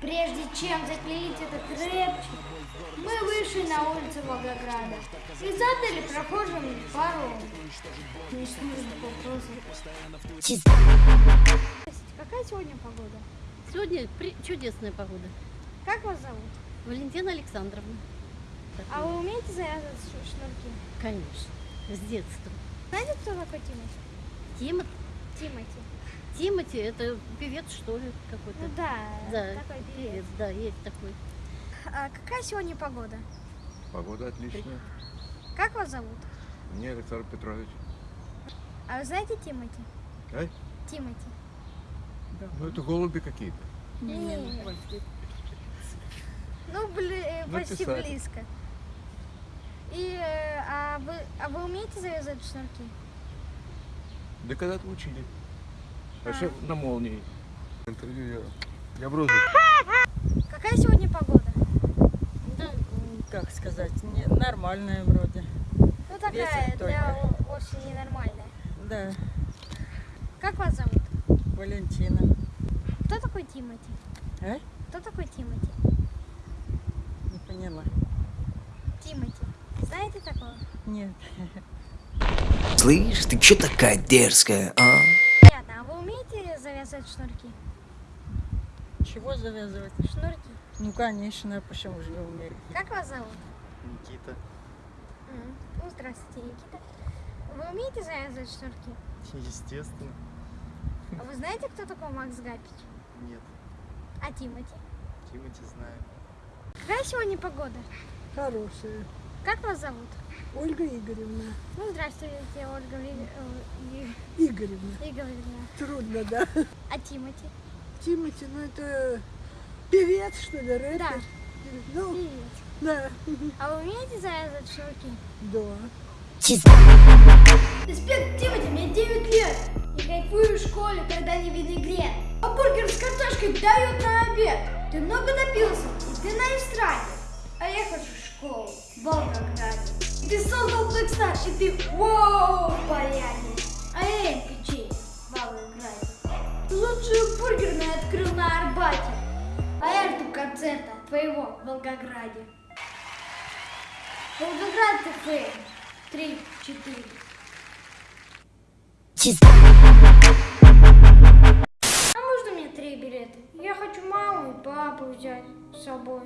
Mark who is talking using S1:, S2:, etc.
S1: Прежде чем заклеить этот рэпчик, мы вышли на улицу Волгограда и задали прохожим пару несложных вопросов. Какая сегодня погода?
S2: Сегодня при- чудесная погода.
S1: Как вас зовут?
S2: Валентина Александровна.
S1: А вы умеете завязывать шнурки?
S2: Конечно, с детства.
S1: Знаете, кто такой Тимати?
S2: Тима,
S1: Тимати.
S2: Тимати, это певец, что ли, какой-то?
S1: Ну да,
S2: Да,
S1: такой певец.
S2: певец, да, есть такой.
S1: А какая сегодня погода?
S3: Погода отличная.
S1: Как вас зовут?
S3: Мне Александр Петрович.
S1: А вы знаете Тимати?
S3: А?
S1: Тимати.
S3: Ну это голуби какие-то.
S1: Не, Ну, бли- э, почти близко. И, э, а, вы, а вы умеете завязывать шнурки?
S3: Да когда-то учили.
S1: А.
S3: Вообще на молнии. Интервью я. Я розыске.
S1: Какая сегодня погода?
S4: Да, как сказать, не, нормальная вроде.
S1: Ну, такая,
S4: Ветер
S1: для о- очень ненормальная.
S4: Да,
S1: Как вас зовут?
S4: Валентина.
S1: Кто такой Тимати?
S4: А?
S1: Кто такой Тимати?
S4: Не поняла.
S1: Тимати. Знаете такого?
S4: Нет.
S5: Слышь, ты чё такая дерзкая, а?
S1: Умеете завязывать шнурки?
S4: Чего завязывать?
S1: Шнурки.
S4: Ну, конечно, почему же не умею?
S1: Как вас зовут?
S6: Никита.
S1: Ну, здравствуйте, Никита. Вы умеете завязывать шнурки?
S6: Естественно.
S1: А вы знаете, кто такой Макс Гапич?
S6: Нет.
S1: А Тимати?
S6: Тимати знаю.
S1: Какая сегодня погода?
S7: Хорошая.
S1: Как вас зовут?
S7: Ольга Игоревна.
S1: Ну, здравствуйте, Ольга э,
S7: Игоревна.
S1: Игоревна.
S7: Трудно, да.
S1: А Тимати?
S7: Тимати, ну это певец, что ли, рэпер?
S1: Да.
S7: Ну,
S1: Привет.
S7: да.
S1: А вы умеете завязывать шнурки?
S7: Да.
S1: Респект, Тимати, мне 9 лет. И кайфую в школе, когда не винегрет. А бургер с картошкой дают на обед. Ты много напился, и ты на эстраде. А я хожу в школу в Волгограде. И ты создал Blackstar, и ты воу в Лучшую бургерную открыл на Арбате. А я жду концерта твоего в Волгограде. Волгоград ТФ. Три, четыре. А можно мне три билета? Я хочу маму и папу взять с собой.